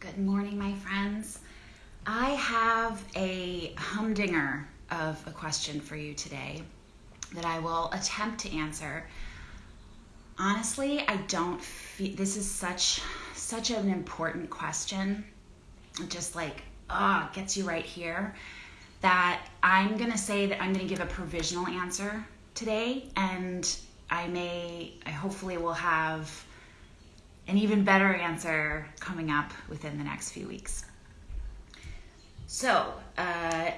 Good morning, my friends. I have a humdinger of a question for you today that I will attempt to answer. Honestly, I don't feel this is such such an important question. just like ah, oh, gets you right here that I'm going to say that I'm going to give a provisional answer today and I may I hopefully will have an even better answer coming up within the next few weeks. So, uh,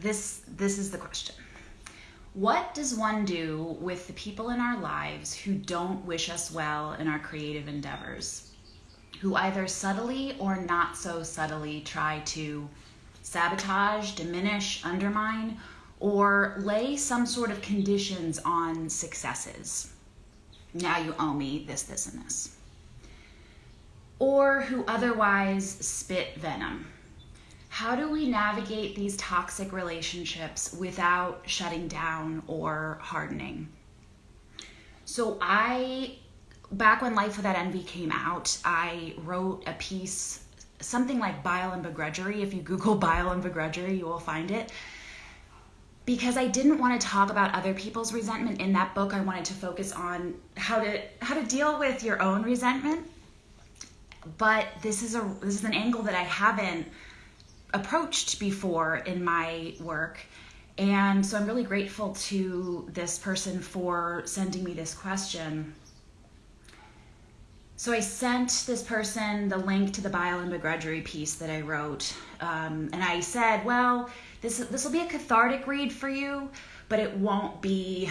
this this is the question. What does one do with the people in our lives who don't wish us well in our creative endeavors? Who either subtly or not so subtly try to sabotage, diminish, undermine, or lay some sort of conditions on successes. Now you owe me this, this, and this or who otherwise spit venom. How do we navigate these toxic relationships without shutting down or hardening? So, I, back when Life Without Envy came out, I wrote a piece, something like Bile and Begrudgery. If you Google Bile and Begrudgery, you will find it. Because I didn't want to talk about other people's resentment in that book, I wanted to focus on how to how to deal with your own resentment but this is a this is an angle that I haven't approached before in my work. And so I'm really grateful to this person for sending me this question. So I sent this person the link to the bile and begrudgery piece that I wrote, um, and I said, "Well, this this will be a cathartic read for you, but it won't be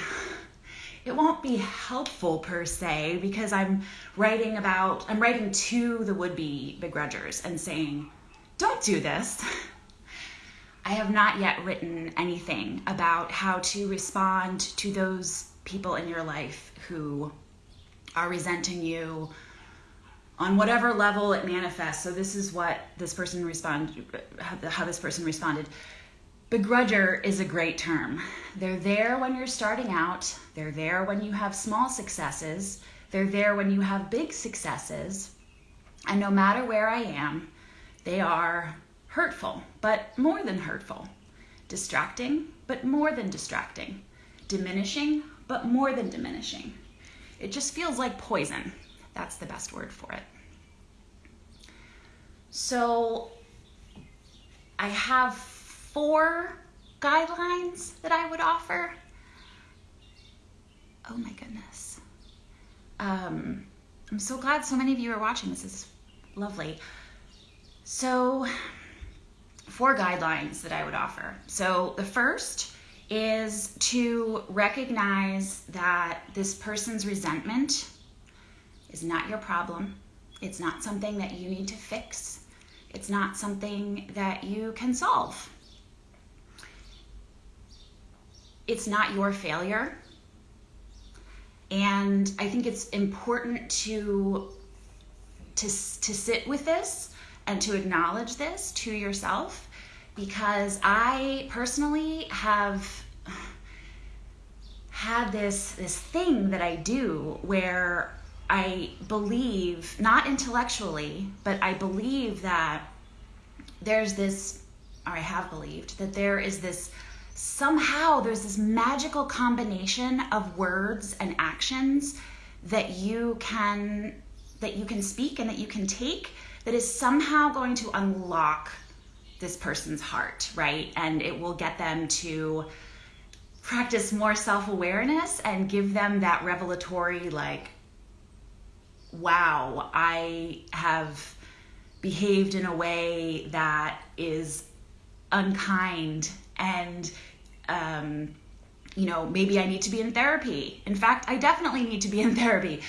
it won't be helpful per se because I'm writing about, I'm writing to the would be begrudgers and saying, don't do this. I have not yet written anything about how to respond to those people in your life who are resenting you on whatever level it manifests. So this is what this person responded, how this person responded. Begrudger is a great term. They're there when you're starting out, they're there when you have small successes, they're there when you have big successes. And no matter where I am, they are hurtful, but more than hurtful, distracting, but more than distracting, diminishing, but more than diminishing. It just feels like poison. That's the best word for it. So I have four guidelines that I would offer. Oh my goodness. Um, I'm so glad so many of you are watching. This is lovely. So, four guidelines that I would offer. So, the first is to recognize that this person's resentment is not your problem. It's not something that you need to fix. It's not something that you can solve it's not your failure. And I think it's important to to to sit with this and to acknowledge this to yourself because I personally have had this this thing that I do where I believe not intellectually, but I believe that there's this or I have believed that there is this somehow there's this magical combination of words and actions that you can that you can speak and that you can take that is somehow going to unlock this person's heart, right? And it will get them to practice more self-awareness and give them that revelatory like wow, I have behaved in a way that is unkind and um, you know maybe i need to be in therapy. In fact i definitely need to be in therapy.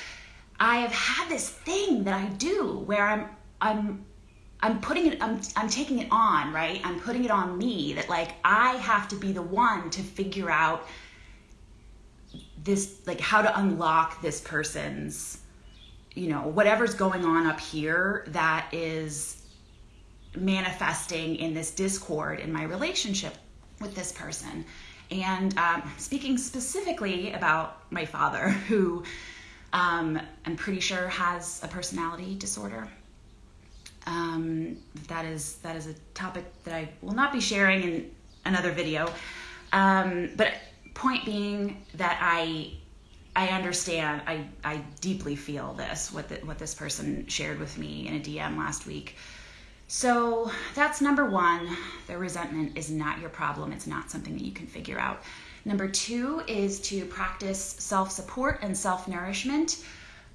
I have had this thing that i do where i'm i'm i'm putting it i'm, I'm taking it on right? I'm putting it on me that like i have to be the one to figure out this like how to unlock this person's you know whatever's going on up here that is manifesting in this discord in my relationship with this person. And um, speaking specifically about my father, who um, I'm pretty sure has a personality disorder. Um, that is that is a topic that I will not be sharing in another video. Um, but point being that I I understand I I deeply feel this what the, what this person shared with me in a DM last week. So that's number one. The resentment is not your problem. It's not something that you can figure out. Number two is to practice self support and self nourishment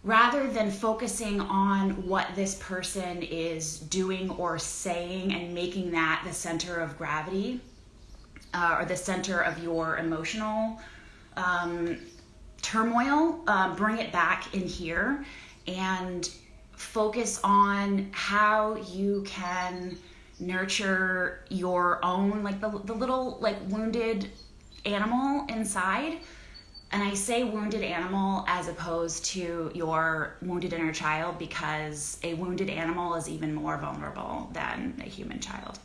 rather than focusing on what this person is doing or saying and making that the center of gravity uh, or the center of your emotional um, turmoil, uh, bring it back in here and focus on how you can nurture your own like the, the little like wounded animal inside and I say wounded animal as opposed to your wounded inner child because a wounded animal is even more vulnerable than a human child.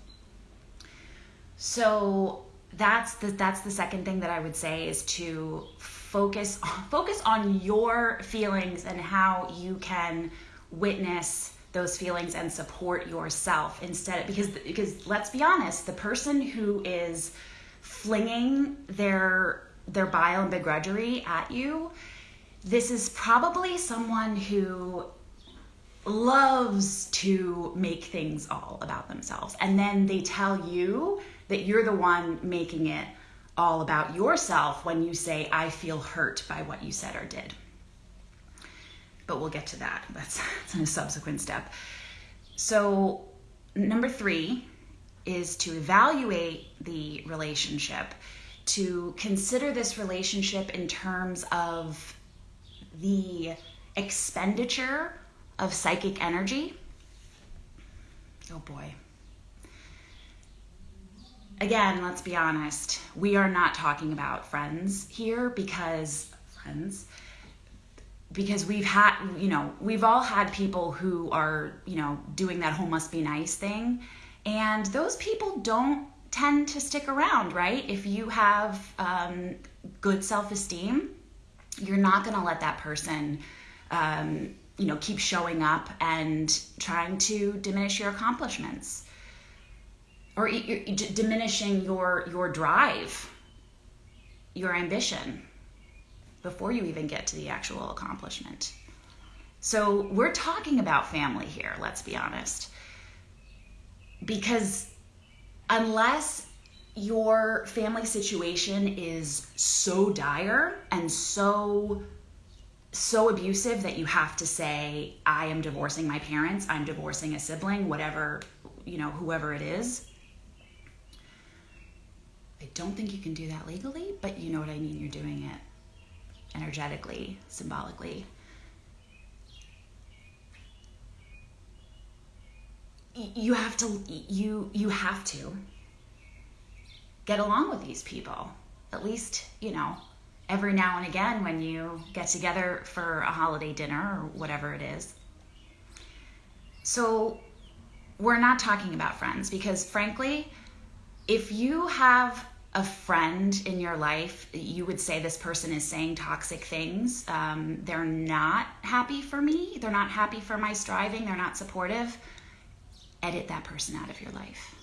So that's the that's the second thing that I would say is to focus focus on your feelings and how you can witness those feelings and support yourself instead because because let's be honest the person who is flinging their their bile and begrudgery at you, this is probably someone who loves to make things all about themselves. And then they tell you that you're the one making it all about yourself when you say, I feel hurt by what you said or did. But we'll get to that. That's, that's in a subsequent step. So, number three is to evaluate the relationship to consider this relationship in terms of the expenditure of psychic energy. Oh boy. Again, let's be honest. We are not talking about friends here because friends because we've had, you know, we've all had people who are, you know, doing that whole must be nice thing and those people don't tend to stick around, right? If you have um, good self esteem, you're not going to let that person, um, you know, keep showing up and trying to diminish your accomplishments or diminishing your your drive, your ambition before you even get to the actual accomplishment. So we're talking about family here. Let's be honest, because unless your family situation is so dire and so so abusive that you have to say i am divorcing my parents i'm divorcing a sibling whatever you know whoever it is i don't think you can do that legally but you know what i mean you're doing it energetically symbolically. You have to you you have to get along with these people. At least you know every now and again when you get together for a holiday dinner or whatever it is. So we're not talking about friends because frankly if you have a friend in your life you would say this person is saying toxic things. Um, they're not happy for me. They're not happy for my striving. They're not supportive. Edit that person out of your life.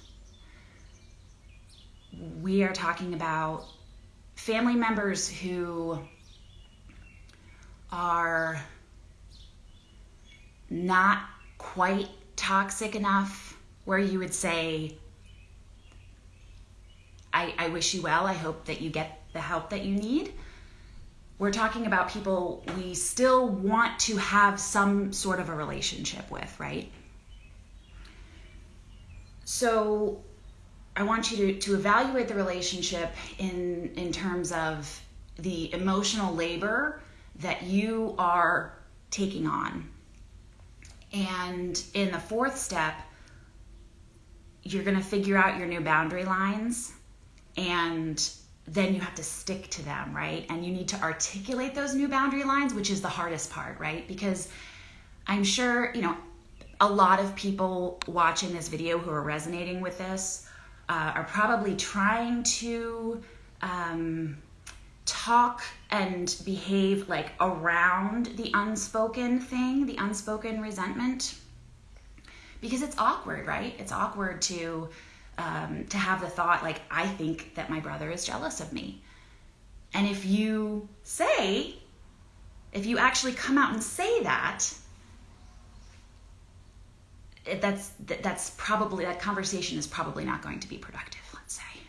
We are talking about family members who are not quite toxic enough where you would say, I, I wish you well. I hope that you get the help that you need. We're talking about people we still want to have some sort of a relationship with, right? So I want you to, to evaluate the relationship in, in terms of the emotional labor that you are taking on. And in the fourth step, you're going to figure out your new boundary lines and then you have to stick to them, right? And you need to articulate those new boundary lines, which is the hardest part, right? Because I'm sure, you know, a lot of people watching this video who are resonating with this uh, are probably trying to um, talk and behave like around the unspoken thing, the unspoken resentment. because it's awkward, right? It's awkward to um, to have the thought like I think that my brother is jealous of me. And if you say, if you actually come out and say that, that's that's probably that conversation is probably not going to be productive let's say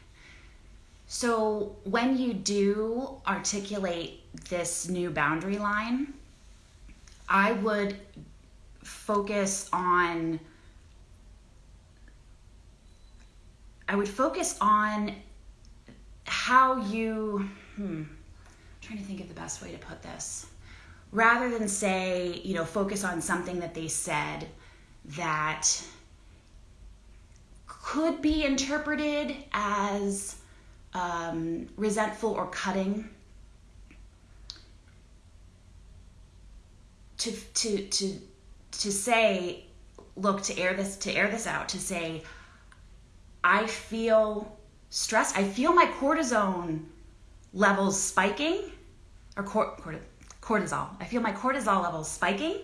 so when you do articulate this new boundary line i would focus on i would focus on how you hmm, I'm trying to think of the best way to put this rather than say you know focus on something that they said that could be interpreted as um, resentful or cutting. To, to, to, to say, look, to air this, to air this out, to say, I feel stressed. I feel my cortisone levels spiking, or cor- cortisol. I feel my cortisol levels spiking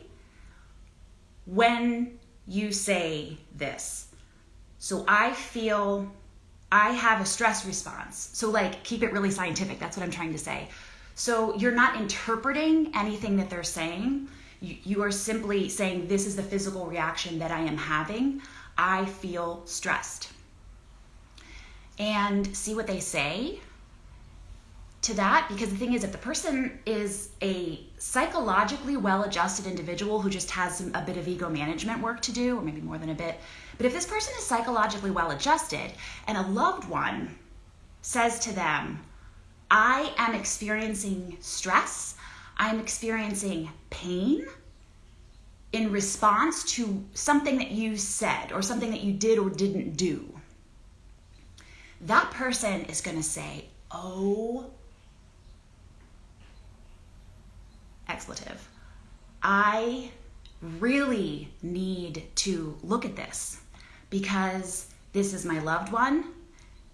when you say this. So I feel I have a stress response. So, like, keep it really scientific. That's what I'm trying to say. So, you're not interpreting anything that they're saying. You, you, are simply saying, This is the physical reaction that I am having. I feel stressed. And see what they say to that because the thing is if the person is a psychologically well-adjusted individual who just has some, a bit of ego management work to do or maybe more than a bit. But if this person is psychologically well-adjusted and a loved one says to them i am experiencing stress i'm experiencing pain in response to something that you said or something that you did or didn't do that person is going to say oh expletive. I really need to look at this because this is my loved one.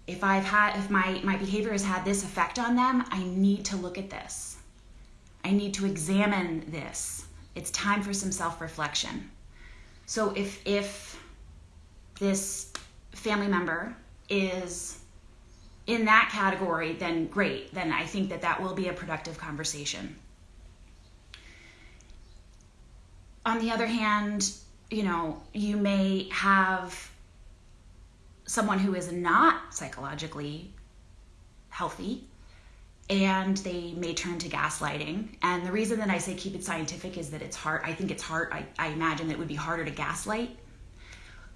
If I've had if my my behavior has had this effect on them, I need to look at this. I need to examine this. It's time for some self-reflection. So if if this family member is in that category, then great. Then I think that that will be a productive conversation. on the other hand, you know, you may have someone who is not psychologically healthy and they may turn to gaslighting. And the reason that I say keep it scientific is that it's hard. I think it's hard. I, I imagine that it would be harder to gaslight.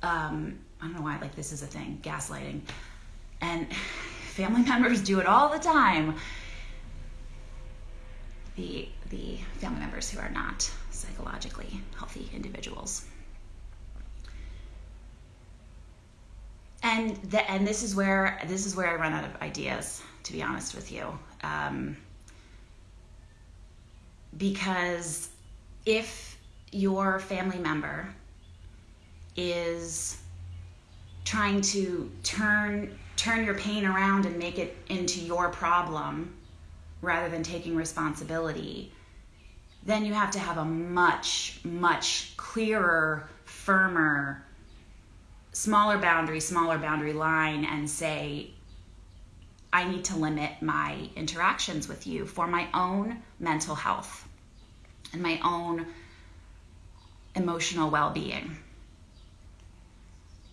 Um, I don't know why, like, this is a thing gaslighting. And family members do it all the time. The, the family members who are not psychologically healthy individuals. And the, and this is where this is where I run out of ideas, to be honest with you, um, because if your family member is trying to turn turn your pain around and make it into your problem rather than taking responsibility then you have to have a much, much clearer, firmer, smaller boundary, smaller boundary line and say, I need to limit my interactions with you for my own mental health and my own emotional well being.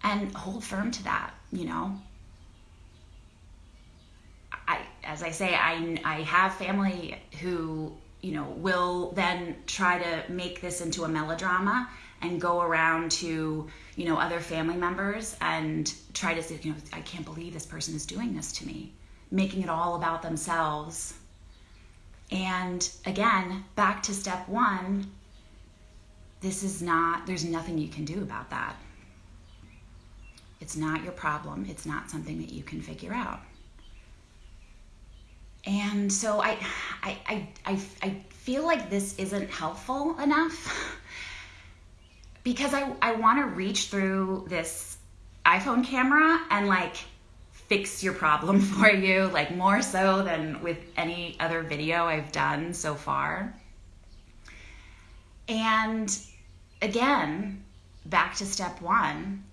And hold firm to that, you know. I, as I say, I, I have family who you know, will then try to make this into a melodrama and go around to, you know, other family members and try to say, you know, I can't believe this person is doing this to me, making it all about themselves. And again, back to step one, this is not, there's nothing you can do about that. It's not your problem. It's not something that you can figure out and so I, I, I, I, I feel like this isn't helpful enough because I, I want to reach through this iPhone camera and like fix your problem for you, like more so than with any other video I've done so far. And again, back to step one.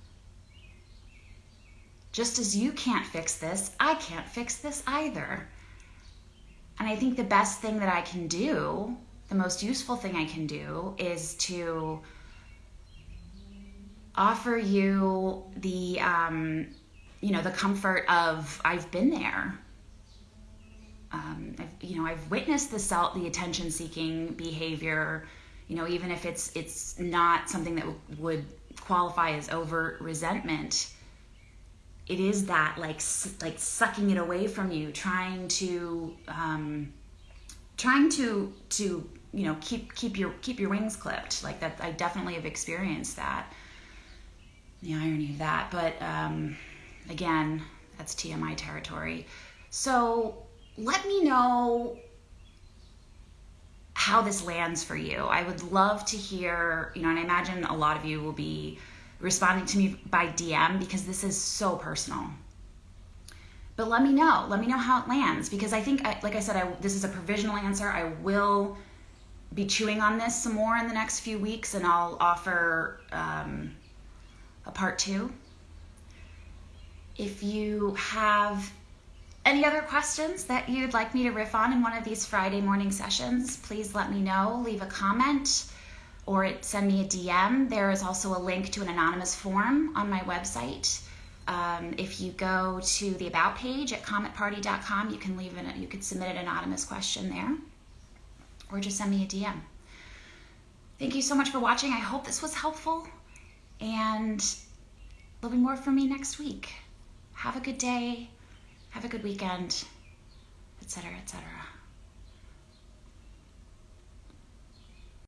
Just as you can't fix this, I can't fix this either. And I think the best thing that I can do, the most useful thing I can do, is to offer you the, um, you know, the comfort of I've been there. Um, I've, you know, I've witnessed the self, the attention-seeking behavior. You know, even if it's it's not something that would qualify as overt resentment it is that like like sucking it away from you trying to um, trying to to you know keep keep your keep your wings clipped. Like that i definitely have experienced that. The irony of that but um, again that's tmi territory. So let me know how this lands for you. I would love to hear you know and i imagine a lot of you will be responding to me by DM because this is so personal. But let me know. Let me know how it lands because I think, like I said, I, this is a provisional answer. I will be chewing on this some more in the next few weeks and I'll offer um, a part two. If you have any other questions that you'd like me to riff on in one of these Friday morning sessions, please let me know. Leave a comment or send me a DM. There is also a link to an anonymous form on my website. Um, if you go to the about page at cometparty.com, you can leave an, you could submit an anonymous question there, or just send me a DM. Thank you so much for watching. I hope this was helpful, and there'll be more from me next week. Have a good day. Have a good weekend, etc., etc.